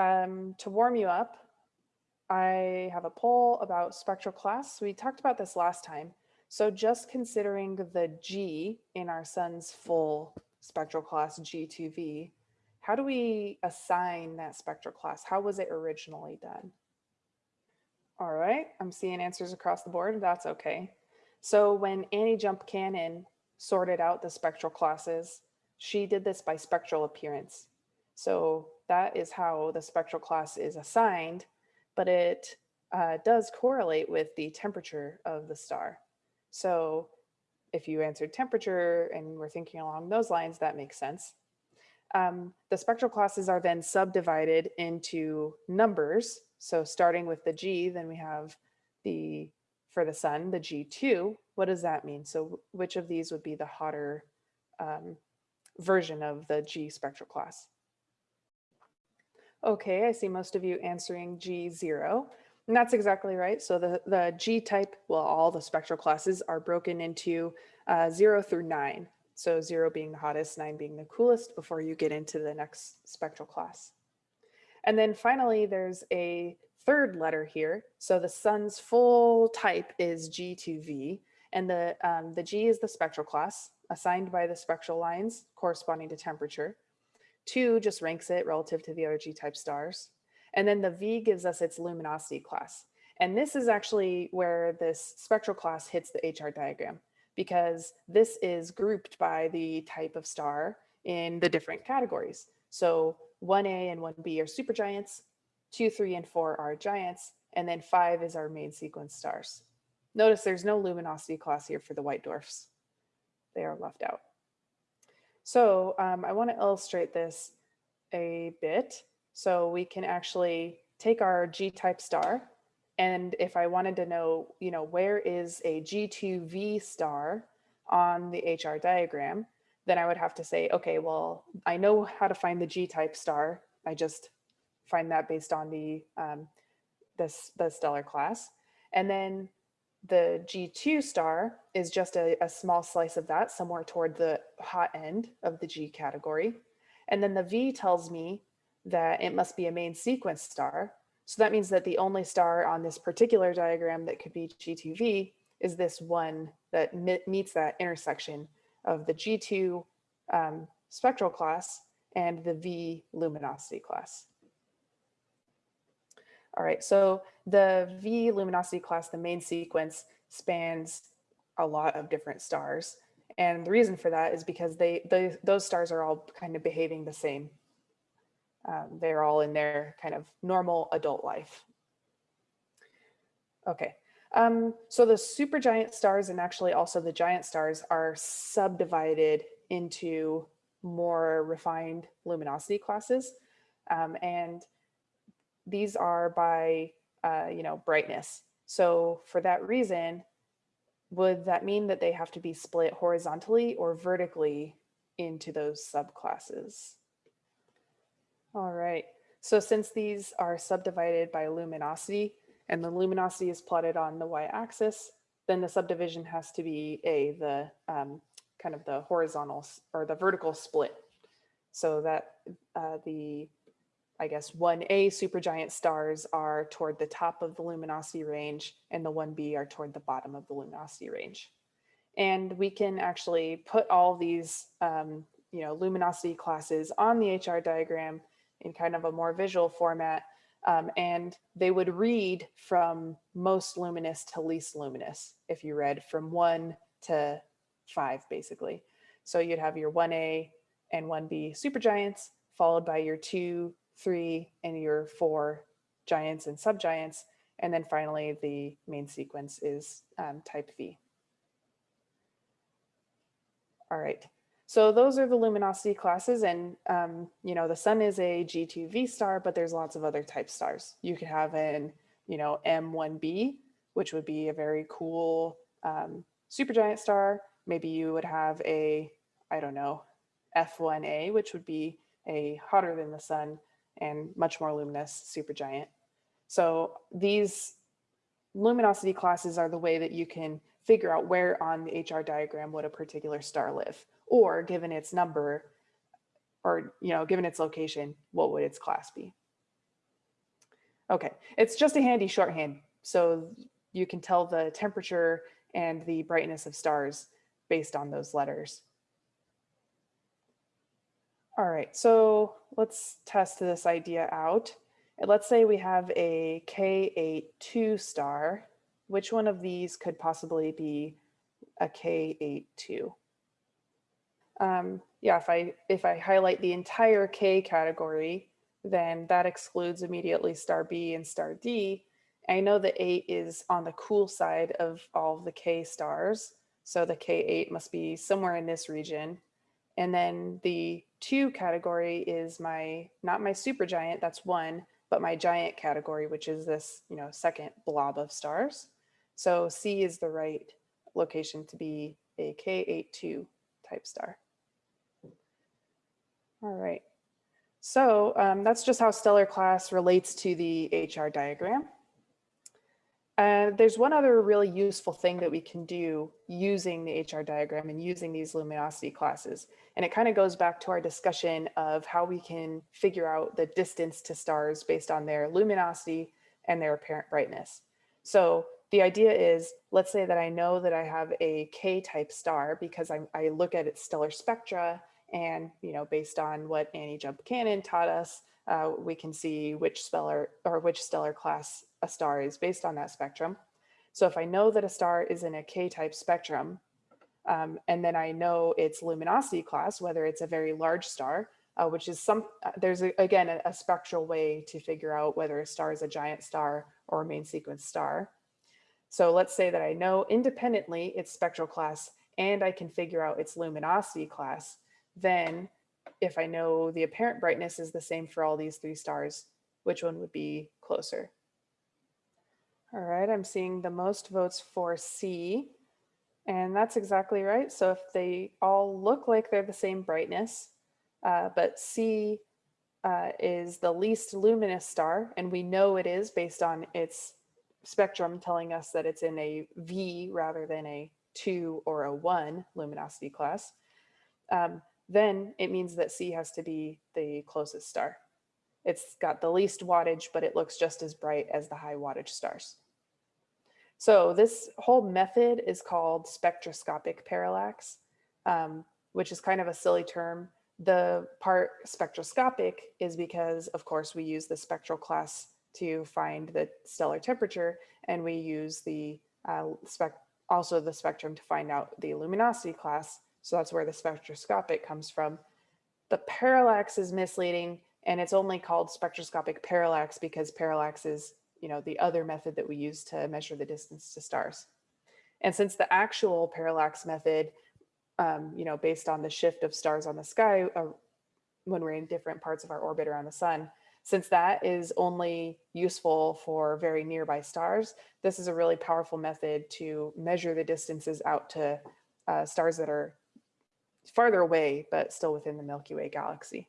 Um, to warm you up, I have a poll about spectral class. We talked about this last time. So just considering the G in our sun's full spectral class G2V, how do we assign that spectral class? How was it originally done? All right, I'm seeing answers across the board. That's okay. So when Annie Jump Cannon sorted out the spectral classes, she did this by spectral appearance. So that is how the spectral class is assigned, but it uh, does correlate with the temperature of the star. So if you answered temperature and we're thinking along those lines, that makes sense. Um, the spectral classes are then subdivided into numbers. So starting with the G, then we have the, for the sun, the G2. What does that mean? So which of these would be the hotter um, version of the G spectral class? Okay, I see most of you answering G0. And that's exactly right. So the, the G type, well, all the spectral classes are broken into uh, zero through nine. So zero being the hottest, nine being the coolest before you get into the next spectral class. And then finally, there's a third letter here. So the sun's full type is G2V and the, um, the G is the spectral class assigned by the spectral lines corresponding to temperature. Two just ranks it relative to the other G-type stars. And then the V gives us its luminosity class. And this is actually where this spectral class hits the HR diagram because this is grouped by the type of star in the different categories. So 1A and 1B are supergiants, 2, 3, and 4 are giants, and then 5 is our main sequence stars. Notice there's no luminosity class here for the white dwarfs. They are left out. So um, I want to illustrate this a bit. So we can actually take our G-type star and if I wanted to know, you know, where is a G2V star on the HR diagram, then I would have to say, okay, well, I know how to find the G-type star. I just find that based on the, um, this, the stellar class. And then the G2 star is just a, a, small slice of that somewhere toward the hot end of the G category. And then the V tells me that it must be a main sequence star. So that means that the only star on this particular diagram that could be G2V is this one that meets that intersection of the G2 um, spectral class and the V luminosity class. All right, so the V luminosity class, the main sequence spans a lot of different stars. And the reason for that is because they, they those stars are all kind of behaving the same. Um, they're all in their kind of normal adult life. Okay, um, so the supergiant stars and actually also the giant stars are subdivided into more refined luminosity classes. Um, and these are by, uh, you know, brightness. So for that reason, would that mean that they have to be split horizontally or vertically into those subclasses? All right, so since these are subdivided by luminosity and the luminosity is plotted on the y-axis, then the subdivision has to be a, the um, kind of the horizontal or the vertical split. So that uh, the I guess 1A supergiant stars are toward the top of the luminosity range and the 1B are toward the bottom of the luminosity range. And we can actually put all these um, you know, luminosity classes on the HR diagram in kind of a more visual format. Um, and they would read from most luminous to least luminous if you read from one to five, basically. So you'd have your 1A and 1B supergiants followed by your two three, and your four giants and subgiants. And then finally, the main sequence is um, type V. All right, so those are the luminosity classes and, um, you know, the sun is a G2V star, but there's lots of other type stars. You could have an, you know, M1B, which would be a very cool um, supergiant star. Maybe you would have a, I don't know, F1A, which would be a hotter than the sun and much more luminous supergiant. So these luminosity classes are the way that you can figure out where on the HR diagram would a particular star live, or given its number, or you know, given its location, what would its class be? Okay, it's just a handy shorthand. So you can tell the temperature and the brightness of stars based on those letters. All right, so let's test this idea out. Let's say we have a K82 star. Which one of these could possibly be a K82? Um, yeah, if I if I highlight the entire K category, then that excludes immediately star B and star D. I know the eight is on the cool side of all of the K stars. So the K8 must be somewhere in this region. And then the two category is my, not my super giant, that's one, but my giant category, which is this, you know, second blob of stars. So C is the right location to be a K82 type star. All right. So um, that's just how stellar class relates to the HR diagram. Uh, there's one other really useful thing that we can do using the HR diagram and using these luminosity classes. And it kind of goes back to our discussion of how we can figure out the distance to stars based on their luminosity and their apparent brightness. So the idea is, let's say that I know that I have a K-type star because I, I look at its stellar spectra and, you know, based on what Annie Jump Cannon taught us, uh, we can see which stellar or which stellar class a star is based on that spectrum. So if I know that a star is in a K-type spectrum, um, and then I know its luminosity class, whether it's a very large star, uh, which is some, uh, there's a, again, a, a spectral way to figure out whether a star is a giant star or a main sequence star. So let's say that I know independently its spectral class and I can figure out its luminosity class, then if I know the apparent brightness is the same for all these three stars, which one would be closer? All right, I'm seeing the most votes for C, and that's exactly right. So if they all look like they're the same brightness, uh, but C uh, is the least luminous star, and we know it is based on its spectrum telling us that it's in a V rather than a two or a one luminosity class, um, then it means that C has to be the closest star. It's got the least wattage, but it looks just as bright as the high wattage stars. So this whole method is called spectroscopic parallax, um, which is kind of a silly term. The part spectroscopic is because, of course, we use the spectral class to find the stellar temperature, and we use the uh, spec also the spectrum to find out the luminosity class. So that's where the spectroscopic comes from. The parallax is misleading and it's only called spectroscopic parallax because parallax is, you know, the other method that we use to measure the distance to stars. And since the actual parallax method, um, you know, based on the shift of stars on the sky uh, when we're in different parts of our orbit around the sun, since that is only useful for very nearby stars, this is a really powerful method to measure the distances out to uh, stars that are farther away, but still within the Milky Way galaxy.